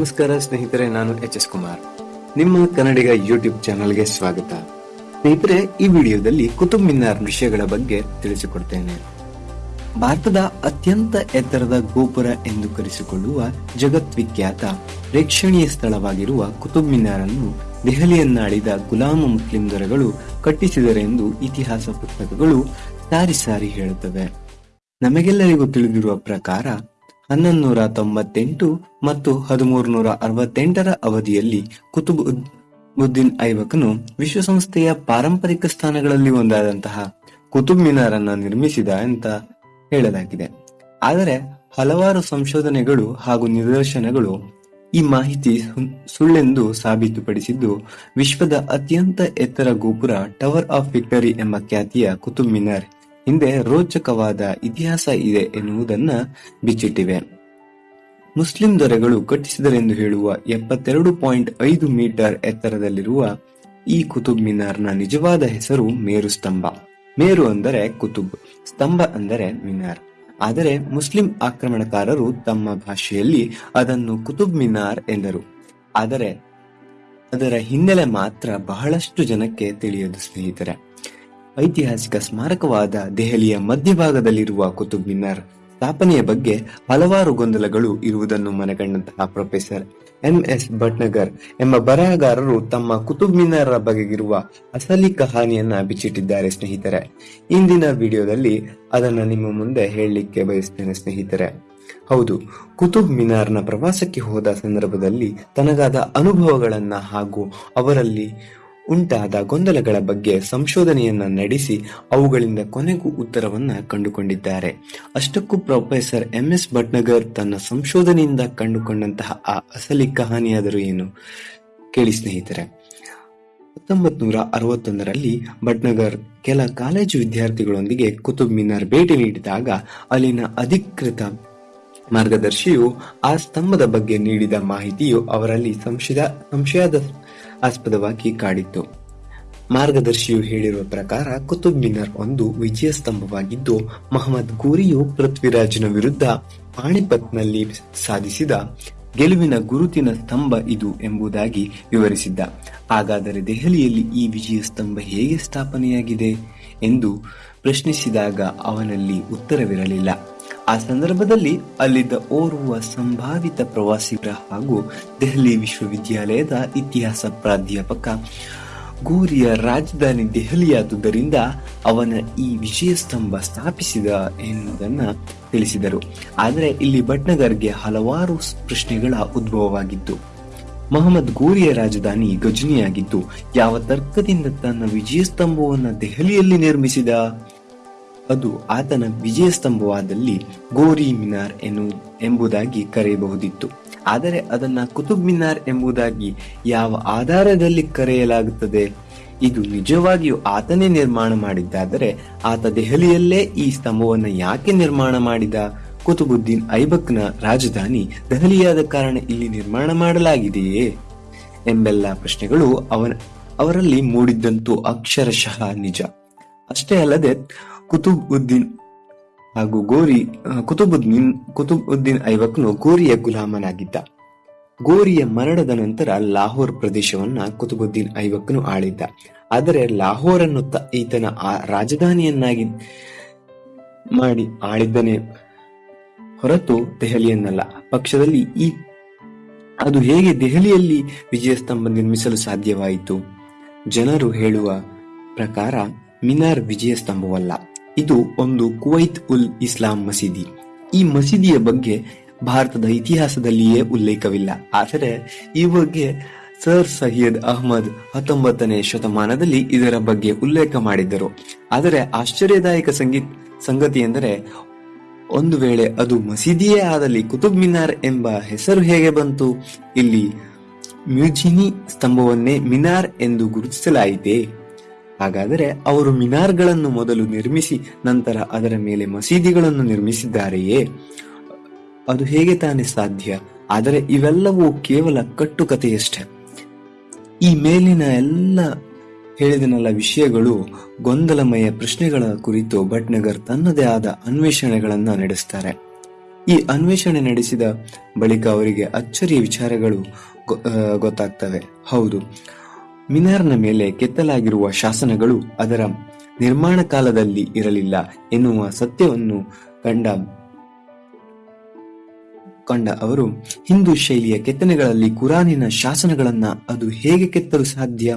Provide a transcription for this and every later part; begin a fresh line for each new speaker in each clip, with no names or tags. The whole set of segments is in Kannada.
ನಮಸ್ಕಾರ ಸ್ನೇಹಿತರೆ, ನಾನು ಎಚ್ ಎಸ್ ಕುಮಾರ್. ನಿಮ್ಮ ಕನ್ನಡಿಗ ಯೂಟ್ಯೂಬ್ ಚಾನಲ್ಗೆ ಸ್ವಾಗತ. ಸ್ನೇಹಿತರೆ, ಈ ವಿಡಿಯೋದಲ್ಲಿ ಕುತುಬ್ ಮಿನಾರ್ ವಿಷಯಗಳ ಬಗ್ಗೆ ತಿಳಿಸಿಕೊಡ್ತೇನೆ. ಭಾರತದ ಅತ್ಯಂತ ಎತ್ತರದ ಗೋಪುರ ಎಂದು ಕರೆಸಿಕೊಳ್ಳುವ ಜಗತ್ವಿಖ್ಯಾತ ಪ್ರೇಕ್ಷಣೀಯ ಸ್ಥಳವಾಗಿರುವ ಕುತುಬ್ ಮಿನಾರ್ ಅನ್ನು ದೆಹಲಿಯನ್ನಾಳಿದ ಗುಲಾಮ ಮುಸ್ಲಿಂ ದೊರೆಗಳು ಕಟ್ಟಿಸಿದರೆಂದು ಇತಿಹಾಸ ಪುಸ್ತಕಗಳು ಸಾರಿ ಸಾರಿ ಹೇಳುತ್ತವೆ. ನಮಗೆಲ್ಲರಿಗೂ ತಿಳಿದಿರುವ ಪ್ರಕಾರ ಹನ್ನೊಂದು ತೊಂಬತ್ತೆಂಟು ಮತ್ತು ಹದಿಮೂರು ನೂರ ಅರವತ್ತೆಂಟರ ಅವಧಿಯಲ್ಲಿ ಕುತುಬ್ ಉದ್- ಉದ್ದೀನ್ ವಿಶ್ವಸಂಸ್ಥೆಯ ಪಾರಂಪರಿಕ ಸ್ಥಾನಗಳಲ್ಲಿ ಒಂದಾದಂತಹ ಕುತುಬ್ ಮಿನಾರ್ ಅನ್ನು ನಿರ್ಮಿಸಿದ ಅಂತ ಹೇಳಲಾಗಿದೆ. ಆದರೆ ಹಲವಾರು ಸಂಶೋಧನೆಗಳು ಹಾಗೂ ನಿದರ್ಶನಗಳು ಈ ಮಾಹಿತಿ ಸುಳ್ಳೆಂದು ಸಾಬೀತುಪಡಿಸಿದ್ದು ವಿಶ್ವದ ಅತ್ಯಂತ ಎತ್ತರ ಗೋಪುರ ಟವರ್ ಆಫ್ ವಿಕ್ಟರಿ ಎಂಬ ಖ್ಯಾತಿಯ ಕುತುಬ್ ಮಿನಾರ್ ಹಿಂದೆ ರೋಚಕವಾದ ಇತಿಹಾಸ ಇದೆ ಎನ್ನುವುದನ್ನ ಬಿಚ್ಚಿಟ್ಟಿವೆ. ಮುಸ್ಲಿಂ ದೊರೆಗಳು ಕಟ್ಟಿಸಿದರೆಂದು ಹೇಳುವ ಎಪ್ಪತ್ತೆರಡು ಪಾಯಿಂಟ್ ಐದು ಮೀಟರ್ ಎತ್ತರದಲ್ಲಿರುವ ಈ ಕುತುಬ್ ಮಿನಾರ್ನ ನಿಜವಾದ ಹೆಸರು ಮೇರು ಸ್ತಂಭ. ಮೇರು ಅಂದರೆ ಕುತುಬ್, ಸ್ತಂಭ ಅಂದರೆ ಮಿನಾರ್. ಆದರೆ ಮುಸ್ಲಿಂ ಆಕ್ರಮಣಕಾರರು ತಮ್ಮ ಭಾಷೆಯಲ್ಲಿ ಅದನ್ನು ಕುತುಬ್ ಮಿನಾರ್ ಎಂದರು. ಆದರೆ ಅದರ ಹಿನ್ನೆಲೆ ಮಾತ್ರ ಬಹಳಷ್ಟು ಜನಕ್ಕೆ ತಿಳಿಯದು ಸ್ನೇಹಿತರೆ. ಐತಿಹಾಸಿಕ ಸ್ಮಾರಕವಾದ ದೆಹಲಿಯ ಮಧ್ಯಭಾಗದಲ್ಲಿರುವ ಕುತುಬ್ ಮಿನಾರ್ ಸ್ಥಾಪನೆಯ ಬಗ್ಗೆ ಹಲವಾರು ಗೊಂದಲಗಳು ಇರುವುದನ್ನು ಮನಗಂಡಂತಹ ಪ್ರೊಫೆಸರ್ ಎಂ ಎಸ್ ಭಟ್ನಗರ್ ಎಂಬ ಬರಹಗಾರರು ತಮ್ಮ ಕುತುಬ್ ಮಿನಾರ್ ಬಗೆಗಿರುವ ಅಸಲಿ ಕಹಾನಿಯನ್ನ ಬಿಚ್ಚಿಟ್ಟಿದ್ದಾರೆ ಸ್ನೇಹಿತರೆ. ಇಂದಿನ ವಿಡಿಯೋದಲ್ಲಿ ಅದನ್ನ ನಿಮ್ಮ ಮುಂದೆ ಹೇಳಲಿಕ್ಕೆ ಬಯಸ್ತೇನೆ ಸ್ನೇಹಿತರೆ. ಹೌದು ಕುತುಬ್ ಮಿನಾರ್ನ ಪ್ರವಾಸಕ್ಕೆ ಹೋದ ಸಂದರ್ಭದಲ್ಲಿ ತನಗಾದ ಅನುಭವಗಳನ್ನ ಹಾಗೂ ಅವರಲ್ಲಿ ಉಂಟಾದ ಗೊಂದಲಗಳ ಬಗ್ಗೆ ಸಂಶೋಧನೆಯನ್ನ ನಡೆಸಿ ಅವುಗಳಿಂದ ಕೊನೆಗೂ ಉತ್ತರವನ್ನ ಕಂಡುಕೊಂಡಿದ್ದಾರೆ. ಅಷ್ಟಕ್ಕೂ ಪ್ರೊಫೆಸರ್ ಎಂ ಎಸ್ ಭಟ್ನಗರ್ ತನ್ನ ಸಂಶೋಧನೆಯಿಂದ ಕಂಡುಕೊಂಡಂತಹ ಆ ಅಸಲಿ ಕಹಾನಿಯಾದರೂ ಏನು? ಕೇಳಿ ಸ್ನೇಹಿತರೆ. ಹತ್ತೊಂಬತ್ ನೂರ ಅರವತ್ತೊಂದರಲ್ಲಿ ಭಟ್ನಗರ್ ಕೆಲ ಕಾಲೇಜು ವಿದ್ಯಾರ್ಥಿಗಳೊಂದಿಗೆ ಕುತುಬ್ ಮಿನಾರ್ ಭೇಟಿ ನೀಡಿದಾಗ ಅಲ್ಲಿನ ಅಧಿಕೃತ ಮಾರ್ಗದರ್ಶಿಯು ಆ ಸ್ತಂಭದ ಬಗ್ಗೆ ನೀಡಿದ ಮಾಹಿತಿಯು ಅವರಲ್ಲಿ ಸಂಶಯ ಸಂಶಯದ ಆಸ್ಪದವಾಗಿ ಕಾಡಿತ್ತು. ಮಾರ್ಗದರ್ಶಿಯು ಹೇಳಿರುವ ಪ್ರಕಾರ ಕುತುಬ್ ಮಿನಾರ್ ಒಂದು ವಿಜಯ ಸ್ತಂಭವಾಗಿದ್ದು ಮಹಮ್ಮದ್ ಗೋರಿಯು ಪೃಥ್ವಿರಾಜನ ವಿರುದ್ಧ ಪಾಣಿಪತ್ನಲ್ಲಿ ಸಾಧಿಸಿದ ಗೆಲುವಿನ ಗುರುತಿನ ಸ್ತಂಭ ಇದು ಎಂಬುದಾಗಿ ವಿವರಿಸಿದ್ದ. ಹಾಗಾದರೆ ದೆಹಲಿಯಲ್ಲಿ ಈ ವಿಜಯ ಸ್ತಂಭ ಹೇಗೆ ಸ್ಥಾಪನೆಯಾಗಿದೆ ಎಂದು ಪ್ರಶ್ನಿಸಿದಾಗ ಅವನಲ್ಲಿ ಉತ್ತರವಿರಲಿಲ್ಲ. ಆ ಸಂದರ್ಭದಲ್ಲಿ ಅಲ್ಲಿದ್ದ ಓರ್ವ ಸಂಭಾವಿತ ಪ್ರವಾಸಿಗರ ಹಾಗೂ ದೆಹಲಿ ವಿಶ್ವವಿದ್ಯಾಲಯದ ಇತಿಹಾಸ ಪ್ರಾಧ್ಯಾಪಕ ಗೋರಿಯ ರಾಜಧಾನಿ ದೆಹಲಿಯಾದುದರಿಂದ ಅವನ ಈ ವಿಜಯ ಸ್ತಂಭ ಸ್ಥಾಪಿಸಿದ ಎನ್ನುವುದನ್ನು ತಿಳಿಸಿದರು. ಆದರೆ ಇಲ್ಲಿ ಭಟ್ನಗರ್ಗೆ ಹಲವಾರು ಪ್ರಶ್ನೆಗಳ ಉದ್ಭವವಾಗಿತ್ತು. ಮೊಹಮ್ಮದ್ ಗೋರಿಯ ರಾಜಧಾನಿ ಗಜನಿಯಾಗಿದ್ದು, ಯಾವ ತರ್ಕದಿಂದ ತನ್ನ ವಿಜಯ ಸ್ತಂಭವನ್ನು ದೆಹಲಿಯಲ್ಲಿ ನಿರ್ಮಿಸಿದ? ಅದು ಆತನ ವಿಜಯ ಸ್ತಂಭವಾದಲ್ಲಿ ಗೋರಿ ಮಿನಾರ್ ಎನ್ನು ಎಂಬುದಾಗಿ ಕರೆಯಬಹುದಿತ್ತು. ಆದರೆ ಅದನ್ನ ಕುತುಬ್ ಮಿನಾರ್ ಎಂಬುದಾಗಿ ಯಾವ ಆಧಾರದಲ್ಲಿ ಕರೆಯಲಾಗುತ್ತದೆ? ಇದು ನಿಜವಾಗಿಯೂ ಆತನೇ ನಿರ್ಮಾಣ ಮಾಡಿದ್ದಾದರೆ ಆತ ದೆಹಲಿಯಲ್ಲೇ ಈ ಸ್ತಂಭವನ್ನು ಯಾಕೆ ನಿರ್ಮಾಣ ಮಾಡಿದ? ಕುತುಬುದ್ದೀನ್ ಐಬಕ್ನ ರಾಜಧಾನಿ ದೆಹಲಿಯಾದ ಕಾರಣ ಇಲ್ಲಿ ನಿರ್ಮಾಣ ಮಾಡಲಾಗಿದೆಯೇ? ಎಂಬೆಲ್ಲ ಪ್ರಶ್ನೆಗಳು ಅವರಲ್ಲಿ ಮೂಡಿದ್ದಂತೂ ಅಕ್ಷರಶಃ ನಿಜ. ಅಷ್ಟೇ ಅಲ್ಲದೆ ಕುತುಬ್ ಉದ್ದೀನ್ ಹಾಗೂ ಗೋರಿ ಕುತುಬುದ್ದೀನ್ ಕುತುಬ್ ಉದ್ದೀನ್ ಐವಕ್ನು ಗೋರಿಯ ಗುಲಾಮನಾಗಿದ್ದ. ಗೋರಿಯ ಮರಣದ ನಂತರ ಲಾಹೋರ್ ಪ್ರದೇಶವನ್ನ ಕುತುಬುದ್ದೀನ್ ಐವಕ್ನು ಆಳಿದ್ದ. ಆದರೆ ಲಾಹೋರ್ ಅನ್ನು ಈತನ ರಾಜಧಾನಿಯನ್ನಾಗಿ ಮಾಡಿ ಆಳಿದ್ದನೇ ಹೊರತು ದೆಹಲಿಯನ್ನಲ್ಲ. ಪಕ್ಷದಲ್ಲಿ ಈ, ಅದು ಹೇಗೆ ದೆಹಲಿಯಲ್ಲಿ ವಿಜಯ ಸ್ತಂಭ ನಿರ್ಮಿಸಲು ಸಾಧ್ಯವಾಯಿತು? ಜನರು ಹೇಳುವ ಪ್ರಕಾರ ಮಿನಾರ್ ವಿಜಯ ಸ್ತಂಭವಲ್ಲ ಇದು ಒಂದು ಕುವೈತ್ ಉಲ್ ಇಸ್ಲಾಂ ಮಸೀದಿ. ಈ ಮಸೀದಿಯ ಬಗ್ಗೆ ಭಾರತದ ಇತಿಹಾಸದಲ್ಲಿಯೇ ಉಲ್ಲೇಖವಿಲ್ಲ. ಆದರೆ ಈ ಬಗ್ಗೆ ಸರ್ ಸೈಯದ್ ಅಹ್ಮದ್ ಹತ್ತೊಂಬತ್ತನೇ ಶತಮಾನದಲ್ಲಿ ಇದರ ಬಗ್ಗೆ ಉಲ್ಲೇಖ ಮಾಡಿದ್ದರು. ಆದರೆ ಆಶ್ಚರ್ಯದಾಯಕ ಸಂಗೀತ ಸಂಗತಿ ಎಂದರೆ, ಒಂದು ವೇಳೆ ಅದು ಮಸೀದಿಯೇ ಆದಲ್ಲಿ ಕುತುಬ್ ಮಿನಾರ್ ಎಂಬ ಹೆಸರು ಹೇಗೆ ಬಂತು? ಇಲ್ಲಿ ಮ್ಯೂಜಿನಿ ಸ್ತಂಭವನ್ನೇ ಮಿನಾರ್ ಎಂದು ಗುರುತಿಸಲಾಯಿತೇ. ಹಾಗಾದರೆ ಅವರು ಮಿನಾರ್ಗಳನ್ನು ಮೊದಲು ನಿರ್ಮಿಸಿ ನಂತರ ಅದರ ಮೇಲೆ ಮಸೀದಿಗಳನ್ನು ನಿರ್ಮಿಸಿದ್ದಾರೆಯೇ? ಅದು ಹೇಗೆ ತಾನೇ ಸಾಧ್ಯ? ಆದರೆ ಇವೆಲ್ಲವೂ ಕೇವಲ ಕಟ್ಟುಕತೆಯಷ್ಟೇ ಈ ಮೇಲಿನ ಎಲ್ಲ ಹೇಳಿದನೆಲ್ಲ ವಿಷಯಗಳು ಗೊಂದಲಮಯ ಪ್ರಶ್ನೆಗಳ ಕುರಿತು ಭಟ್ನಗರ್ ತನ್ನದೇ ಆದ ಅನ್ವೇಷಣೆಗಳನ್ನ ನಡೆಸ್ತಾರೆ. ಈ ಅನ್ವೇಷಣೆ ನಡೆಸಿದ ಬಳಿಕ ಅವರಿಗೆ ಅಚ್ಚರಿಯ ವಿಚಾರಗಳು ಗೊತ್ತಾಗ್ತವೆ. ಹೌದು. ಮಿನಾರ್ನ ಮೇಲೆ ಕೆತ್ತಲಾಗಿರುವ ಶಾಸನಗಳು ಅದರ ನಿರ್ಮಾಣ ಕಾಲದಲ್ಲಿ ಇರಲಿಲ್ಲ ಎನ್ನುವ ಸತ್ಯವನ್ನು ಕಂಡ ಕಂಡ ಅವರು, ಹಿಂದೂ ಶೈಲಿಯ ಕೆತ್ತನೆಗಳಲ್ಲಿ ಕುರಾನಿನ ಶಾಸನಗಳನ್ನ ಅದು ಹೇಗೆ ಕೆತ್ತಲು ಸಾಧ್ಯ?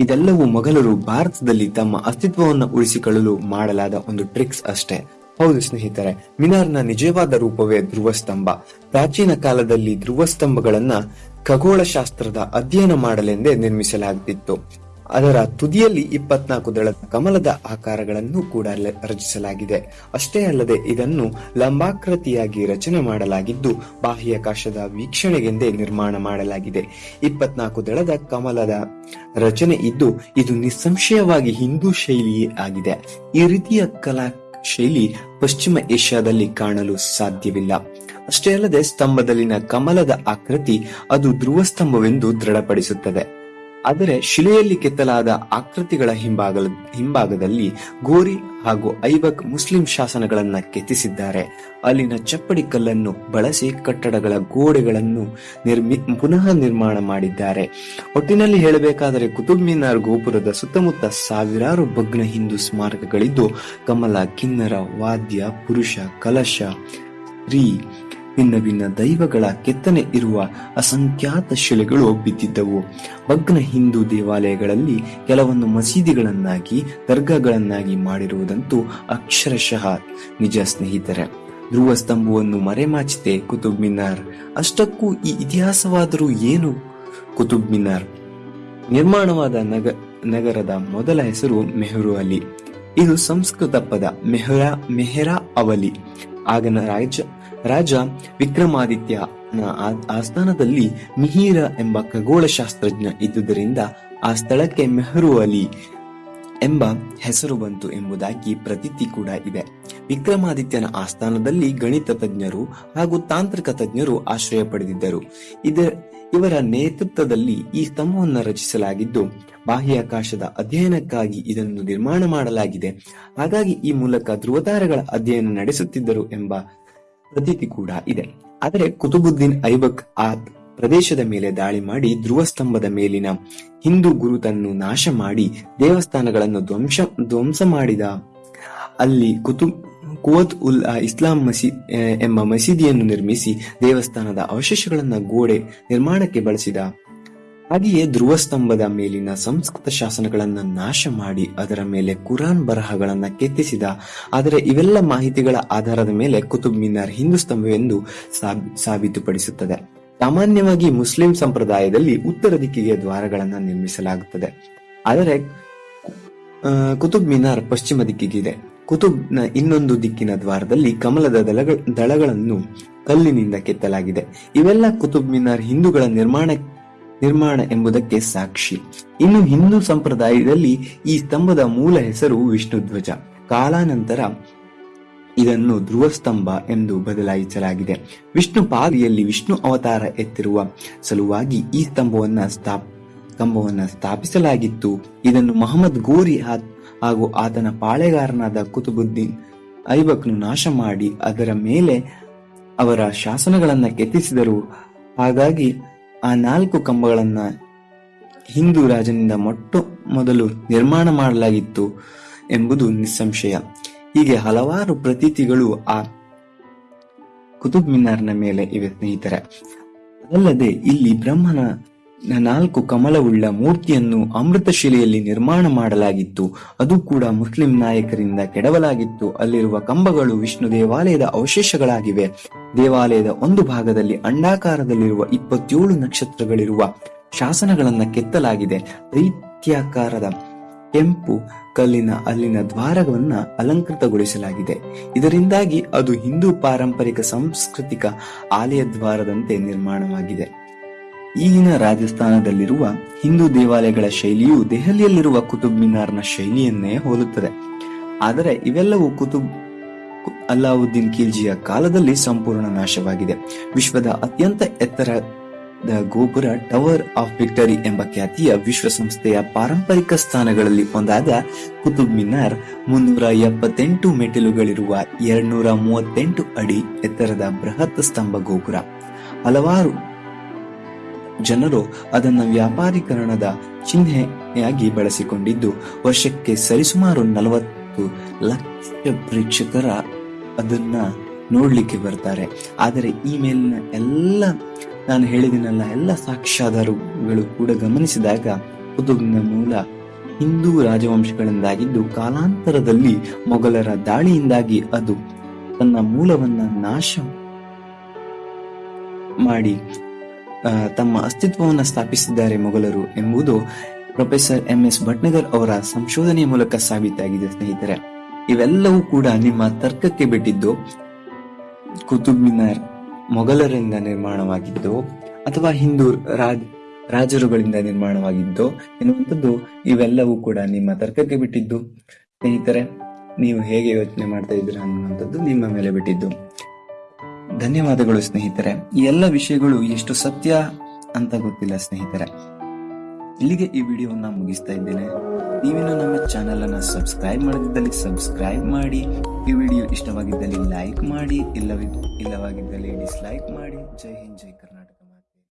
ಇದೆಲ್ಲವೂ ಮೊಘಲರು ಭಾರತದಲ್ಲಿ ತಮ್ಮ ಅಸ್ತಿತ್ವವನ್ನು ಉಳಿಸಿಕೊಳ್ಳಲು ಮಾಡಲಾದ ಒಂದು ಟ್ರಿಕ್ಸ್ ಅಷ್ಟೇ. ಹೌದು ಸ್ನೇಹಿತರೆ, ಮಿನಾರ್ನ ನಿಜವಾದ ರೂಪವೇ ಧ್ರುವಸ್ತಂಭ. ಪ್ರಾಚೀನ ಕಾಲದಲ್ಲಿ ಧ್ರುವಸ್ತಂಭಗಳನ್ನ ಖಗೋಳಶಾಸ್ತ್ರದ ಅಧ್ಯಯನ ಮಾಡಲೆಂದೇ ನಿರ್ಮಿಸಲಾಗುತ್ತಿತ್ತು ಅದರ ತುದಿಯಲ್ಲಿ ಇಪ್ಪತ್ನಾಲ್ಕು ದಳದ ಕಮಲದ ಆಕಾರಗಳನ್ನು ಕೂಡ ರಚಿಸಲಾಗಿದೆ. ಅಷ್ಟೇ ಅಲ್ಲದೆ ಇದನ್ನು ಲಂಬಾಕೃತಿಯಾಗಿ ರಚನೆ ಮಾಡಲಾಗಿದ್ದು ಬಾಹ್ಯಾಕಾಶದ ವೀಕ್ಷಣೆಗೆಂದೇ ನಿರ್ಮಾಣ ಮಾಡಲಾಗಿದೆ. ಇಪ್ಪತ್ನಾಲ್ಕು ದಳದ ಕಮಲದ ರಚನೆ ಇದ್ದು, ಇದು ನಿಸ್ಸಂಶಯವಾಗಿ ಹಿಂದೂ ಶೈಲಿಯೇ ಆಗಿದೆ. ಈ ರೀತಿಯ ಕಲಾ ಶೈಲಿ ಪಶ್ಚಿಮ ಏಷ್ಯಾದಲ್ಲಿ ಕಾಣಲು ಸಾಧ್ಯವಿಲ್ಲ. ಅಷ್ಟೇ ಅಲ್ಲದೆ ಸ್ತಂಭದಲ್ಲಿನ ಕಮಲದ ಆಕೃತಿ ಅದು ಧ್ರುವ ಸ್ತಂಭವೆಂದು ದೃಢಪಡಿಸುತ್ತದೆ. ಆದರೆ ಶಿಲೆಯಲ್ಲಿ ಕೆತ್ತಲಾದ ಆಕೃತಿಗಳ ಹಿಂಭಾಗ ಹಿಂಭಾಗದಲ್ಲಿ ಗೋರಿ ಹಾಗೂ ಐಬಕ್ ಮುಸ್ಲಿಂ ಶಾಸನಗಳನ್ನು ಕೆತ್ತಿಸಿದ್ದಾರೆ. ಅಲ್ಲಿನ ಚಪ್ಪಡಿ ಕಲ್ಲನ್ನು ಬಳಸಿ ಕಟ್ಟಡಗಳ ಗೋಡೆಗಳನ್ನು ನಿರ್ಮಿ, ಪುನಃ ನಿರ್ಮಾಣ ಮಾಡಿದ್ದಾರೆ. ಒಟ್ಟಿನಲ್ಲಿ ಹೇಳಬೇಕಾದರೆ ಕುತುಬ್ ಮಿನಾರ್ ಗೋಪುರದ ಸುತ್ತಮುತ್ತ ಸಾವಿರಾರು ಭಗ್ನ ಹಿಂದೂ ಸ್ಮಾರಕಗಳಿದ್ದು, ಕಮಲ, ಕಿನ್ನರ, ವಾದ್ಯ, ಪುರುಷ, ಕಲಶ ಸ್ತ್ರೀ ಭಿನ್ನ ಭಿನ್ನ ದೈವಗಳ ಕೆತ್ತನೆ ಇರುವ ಅಸಂಖ್ಯಾತ ಶಿಲೆಗಳು ಬಿದ್ದಿದ್ದವು. ಭಗ್ನ ಹಿಂದೂ ದೇವಾಲಯಗಳಲ್ಲಿ ಕೆಲವೊಂದು ಮಸೀದಿಗಳನ್ನಾಗಿ, ದರ್ಗಾಗಳನ್ನಾಗಿ ಮಾಡಿರುವುದಂತೂ ಅಕ್ಷರಶಃ ನಿಜ ಸ್ನೇಹಿತರೆ. ಧ್ರುವ ಸ್ತಂಭವನ್ನು ಮರೆಮಾಚಿದೆ ಕುತುಬ್ ಮಿನಾರ್. ಅಷ್ಟಕ್ಕೂ ಈ ಇತಿಹಾಸವಾದರೂ ಏನು? ಕುತುಬ್ ಮಿನಾರ್. ನಿರ್ಮಾಣವಾದ ನಗ, ನಗರದ ಮೊದಲ ಹೆಸರು ಮೆಹರು ಅಲಿ. ಇದು ಸಂಸ್ಕೃತ ಪದ ಮೆಹರಾ ಮೆಹರಾ ಅವಲಿ. ಆಗನ ರಾಜ ರಾಜ ವಿಕ್ರಮಾದಿತ್ಯನ ಆಸ್ಥಾನದಲ್ಲಿ ಮಿಹಿರ ಎಂಬ ಖಗೋಳಶಾಸ್ತ್ರಜ್ಞ ಇದ್ದುದರಿಂದ ಆ ಸ್ಥಳಕ್ಕೆ ಮೆಹರು ಅಲಿ ಎಂಬ ಹೆಸರು ಬಂತು ಎಂಬುದಾಗಿ ಪ್ರತೀತಿ ಕೂಡ ಇದೆ. ವಿಕ್ರಮಾದಿತ್ಯನ ಆಸ್ಥಾನದಲ್ಲಿ ಗಣಿತ ತಜ್ಞರು ಹಾಗೂ ತಾಂತ್ರಿಕ ತಜ್ಞರು ಆಶ್ರಯ ಪಡೆದಿದ್ದರು. ಇದ, ಇವರ ನೇತೃತ್ವದಲ್ಲಿ ಈ ಸ್ತಂಭವನ್ನು ರಚಿಸಲಾಗಿದ್ದು, ಬಾಹ್ಯಾಕಾಶದ ಅಧ್ಯಯನಕ್ಕಾಗಿ ಇದನ್ನು ನಿರ್ಮಾಣ ಮಾಡಲಾಗಿದೆ. ಹಾಗಾಗಿ ಈ ಮೂಲಕ ಧ್ರುವತಾರಗಳ ಅಧ್ಯಯನ ನಡೆಸುತ್ತಿದ್ದರು ಎಂಬ ಪ್ರತೀತಿ ಕೂಡ ಇದೆ. ಆದರೆ ಕುತುಬುದ್ದೀನ್ ಐಬಕ್ ಆ ಪ್ರದೇಶದ ಮೇಲೆ ದಾಳಿ ಮಾಡಿ ಧ್ರುವಸ್ತಂಭದ ಮೇಲಿನ ಹಿಂದೂ ಗುರುತನ್ನು ನಾಶ ಮಾಡಿ ದೇವಸ್ಥಾನಗಳನ್ನು ಧ್ವಂಸ ಧ್ವಂಸ ಮಾಡಿದ. ಅಲ್ಲಿ ಕುತುಬ್ ಕುವತ್ ಉಲ್ ಇಸ್ಲಾಂ ಮಸೀ ಎಂಬ ಮಸೀದಿಯನ್ನು ನಿರ್ಮಿಸಿ ದೇವಸ್ಥಾನದ ಅವಶೇಷಗಳನ್ನು ಗೋಡೆ ನಿರ್ಮಾಣಕ್ಕೆ ಬಳಸಿದ. ಹಾಗೆಯೇ ಧ್ರುವ ಸ್ತಂಭದ ಮೇಲಿನ ಸಂಸ್ಕೃತ ಶಾಸನಗಳನ್ನ ನಾಶ ಮಾಡಿ ಅದರ ಮೇಲೆ ಕುರಾನ್ ಬರಹಗಳನ್ನ ಕೆತ್ತಿಸಿದ, ಆದರೆ ಇವೆಲ್ಲ ಮಾಹಿತಿಗಳ ಆಧಾರದ ಮೇಲೆ ಕುತುಬ್ ಮಿನಾರ್ ಹಿಂದೂ ಸ್ತಂಭವೆಂದು ಸಾಬ್- ಸಾಬೀತುಪಡಿಸುತ್ತದೆ. ಸಾಮಾನ್ಯವಾಗಿ ಮುಸ್ಲಿಂ ಸಂಪ್ರದಾಯದಲ್ಲಿ ಉತ್ತರ ದಿಕ್ಕಿಗೆ ದ್ವಾರಗಳನ್ನ ನಿರ್ಮಿಸಲಾಗುತ್ತದೆ. ಆದರೆ ಕುತುಬ್ ಮಿನಾರ್ ಪಶ್ಚಿಮ ದಿಕ್ಕಿಗಿದೆ. ಕುತುಬ್ನ ಇನ್ನೊಂದು ದಿಕ್ಕಿನ ದ್ವಾರದಲ್ಲಿ ಕಮಲದ ದಳಗಳ ದಳಗಳನ್ನು ಕಲ್ಲಿನಿಂದ ಕೆತ್ತಲಾಗಿದೆ. ಇವೆಲ್ಲ ಕುತುಬ್ ಮಿನಾರ್ ಹಿಂದೂಗಳ ನಿರ್ಮಾಣ ನಿರ್ಮಾಣ ಎಂಬುದಕ್ಕೆ ಸಾಕ್ಷಿ. ಇನ್ನು ಹಿಂದೂ ಸಂಪ್ರದಾಯದಲ್ಲಿ ಈ ಸ್ತಂಭದ ಮೂಲ ಹೆಸರು ವಿಷ್ಣು ಧ್ವಜ ಕಾಲಾನಂತರ ಇದನ್ನು ಧ್ರುವ ಸ್ತಂಭ ಎಂದು ಬದಲಾಯಿಸಲಾಗಿದೆ. ವಿಷ್ಣು ಪಾದಿಯಲ್ಲಿ ವಿಷ್ಣು ಅವತಾರ ಎತ್ತಿರುವ ಸಲುವಾಗಿ ಈ ಸ್ತಂಭವನ್ನ ಸ್ಥಾಪ ಕಂಬವನ್ನ ಸ್ಥಾಪಿಸಲಾಗಿತ್ತು. ಇದನ್ನು ಮಹಮ್ಮದ್ ಗೋರಿ ಹಾಗೂ ಆತನ ಪಾಳೆಗಾರನಾದ ಕುತುಬುದ್ದೀನ್ ಐಬಕ್ನು ನಾಶ ಮಾಡಿ ಅದರ ಮೇಲೆ ಅವರ ಶಾಸನಗಳನ್ನ ಕೆತ್ತಿಸಿದರು. ಹಾಗಾಗಿ ಆ ನಾಲ್ಕು ಕಂಬಗಳನ್ನ ಹಿಂದೂ ರಾಜನಿಂದ ಮೊಟ್ಟ ಮೊದಲು ನಿರ್ಮಾಣ ಮಾಡಲಾಗಿತ್ತು ಎಂಬುದು ನಿಸ್ಸಂಶಯ. ಹೀಗೆ ಹಲವಾರು ಪ್ರತೀತಿಗಳು ಆ ಕುತುಬ್ ಮಿನಾರ್ನ ಮೇಲೆ ಇವೆ ಸ್ನೇಹಿತರೆ. ಅದಲ್ಲದೆ ಇಲ್ಲಿ ಬ್ರಹ್ಮನ ನಾಲ್ಕು ಕಮಲವುಳ್ಳ ಮೂರ್ತಿಯನ್ನು ಅಮೃತಶಿಲೆಯಲ್ಲಿ ನಿರ್ಮಾಣ ಮಾಡಲಾಗಿತ್ತು. ಅದು ಕೂಡ ಮುಸ್ಲಿಂ ನಾಯಕರಿಂದ ಕೆಡವಲಾಗಿತ್ತು. ಅಲ್ಲಿರುವ ಕಂಬಗಳು ವಿಷ್ಣು ದೇವಾಲಯದ ಅವಶೇಷಗಳಾಗಿವೆ. ದೇವಾಲಯದ ಒಂದು ಭಾಗದಲ್ಲಿ ಅಂಡಾಕಾರದಲ್ಲಿರುವ ಇಪ್ಪತ್ತೇಳು ನಕ್ಷತ್ರಗಳಿರುವ ಶಾಸನಗಳನ್ನ ಕೆತ್ತಲಾಗಿದೆ. ದೈತ್ಯಾಕಾರದ ಕೆಂಪು ಕಲ್ಲಿನ ಅಲ್ಲಿನ ದ್ವಾರವನ್ನ ಅಲಂಕೃತಗೊಳಿಸಲಾಗಿದೆ. ಇದರಿಂದಾಗಿ ಅದು ಹಿಂದೂ ಪಾರಂಪರಿಕ ಸಾಂಸ್ಕೃತಿಕ ಆಲಯ ದ್ವಾರದಂತೆ ನಿರ್ಮಾಣವಾಗಿದೆ. ಈಗಿನ ರಾಜಸ್ಥಾನದಲ್ಲಿರುವ ಹಿಂದೂ ದೇವಾಲಯಗಳ ಶೈಲಿಯು ದೆಹಲಿಯಲ್ಲಿರುವ ಕುತುಬ್ ಮಿನಾರ್ನ ಶೈಲಿಯನ್ನೇ ಹೋಲುತ್ತದೆ. ಆದರೆ ಇವೆಲ್ಲವೂ ಕುತುಬ್ ಅಲ್ಲಾವುದ್ದೀನ್ ಖಿಲ್ಜಿಯ ಕಾಲದಲ್ಲಿ ಸಂಪೂರ್ಣ ನಾಶವಾಗಿದೆ. ವಿಶ್ವದ ಅತ್ಯಂತ ಎತ್ತರದ ಗೋಪುರ ಟವರ್ ಆಫ್ ವಿಕ್ಟರಿ ಎಂಬ ಖ್ಯಾತಿಯ ವಿಶ್ವಸಂಸ್ಥೆಯ ಪಾರಂಪರಿಕ ಸ್ಥಾನಗಳಲ್ಲಿ ಒಂದಾದ ಕುತುಬ್ ಮಿನಾರ್ ಮುನ್ನೂರ ಎಪ್ಪತ್ತೆಂಟು ಮೆಟ್ಟಿಲುಗಳಿರುವ ಎರಡ್ನೂರ ಮೂವತ್ತೆಂಟು ಅಡಿ ಎತ್ತರದ ಬೃಹತ್ ಸ್ತಂಭ ಗೋಪುರ. ಹಲವಾರು ಜನರು ಅದನ್ನು ವ್ಯಾಪಾರೀಕರಣದ ಚಿಹ್ನೆಯಾಗಿ ಬಳಸಿಕೊಂಡಿದ್ದು, ವರ್ಷಕ್ಕೆ ಸರಿಸುಮಾರು ನಲವತ್ತು ಲಕ್ಷ ಪ್ರೇಕ್ಷಕರ ಅದನ್ನ ನೋಡ್ಲಿಕ್ಕೆ ಬರ್ತಾರೆ. ಆದರೆ ಈ ಮೇಲಿನ ಎಲ್ಲ, ನಾನು ಹೇಳಿದಿನಲ್ಲ, ಎಲ್ಲ ಸಾಕ್ಷ್ಯಾಧಾರಗಳು ಕೂಡ ಗಮನಿಸಿದಾಗ ಕುತುಬ್ನ ಮೂಲ ಹಿಂದೂ ರಾಜವಂಶಗಳಿಂದಾಗಿದ್ದು, ಕಾಲಾಂತರದಲ್ಲಿ ಮೊಘಲರ ದಾಳಿಯಿಂದಾಗಿ ಅದು ತನ್ನ ಮೂಲವನ್ನ ನಾಶ ಮಾಡಿ ತಮ್ಮ ಅಸ್ತಿತ್ವವನ್ನು ಸ್ಥಾಪಿಸಿದ್ದಾರೆ ಮೊಘಲರು ಎಂಬುದು ಪ್ರೊಫೆಸರ್ ಎಂ ಎಸ್ ಭಟ್ನಗರ್ ಅವರ ಸಂಶೋಧನೆಯ ಮೂಲಕ ಸಾಬೀತಾಗಿದೆ, ಸ್ನೇಹಿತರೆ. ಇವೆಲ್ಲವೂ ಕೂಡ ನಿಮ್ಮ ತರ್ಕಕ್ಕೆ ಬಿಟ್ಟಿದ್ದು ಕುತುಬ್ ಮಿನಾರ್ ಮೊಘಲರಿಂದ ನಿರ್ಮಾಣವಾಗಿದ್ದು, ಅಥವಾ ಹಿಂದೂ ರಾಜ್, ರಾಜರುಗಳಿಂದ ನಿರ್ಮಾಣವಾಗಿದ್ದು ಎನ್ನುವಂಥದ್ದು ಇವೆಲ್ಲವೂ ಕೂಡ ನಿಮ್ಮ ತರ್ಕಕ್ಕೆ ಬಿಟ್ಟಿದ್ದು. ಸ್ನೇಹಿತರೆ, ನೀವು ಹೇಗೆ ಯೋಚನೆ ಮಾಡ್ತಾ ಇದ್ದೀರಾ ಅನ್ನುವಂಥದ್ದು ನಿಮ್ಮ ಮೇಲೆ ಬಿಟ್ಟಿದ್ದು. ಧನ್ಯವಾದಗಳು ಸ್ನೇಹಿತರೆ. ಈ ಎಲ್ಲ ವಿಷಯಗಳು ಎಷ್ಟು ಸತ್ಯ ಅಂತ ಗೊತ್ತಿಲ್ಲ ಸ್ನೇಹಿತರೆ. ಇಲ್ಲಿಗೆ ಈ ವಿಡಿಯೋವನ್ನ ಮುಗಿಸ್ತಾ ಇದ್ದೇನೆ. ನೀವೇನು ನಮ್ಮ ಚಾನೆಲ್ ಅನ್ನ ಸಬ್ಸ್ಕ್ರೈಬ್ ಮಾಡದಿದ್ದಲ್ಲಿ ಸಬ್ಸ್ಕ್ರೈಬ್ ಮಾಡಿ. ಈ ವಿಡಿಯೋ ಇಷ್ಟವಾಗಿದ್ದಲ್ಲಿ ಲೈಕ್ ಮಾಡಿ. ಇಲ್ಲವಿ ಇಲ್ಲವಾಗಿದ್ದಲ್ಲಿ ಡಿಸ್ಲೈಕ್ ಮಾಡಿ. ಜೈ ಹಿಂದ್, ಜೈ ಕರ್ನಾಟಕ.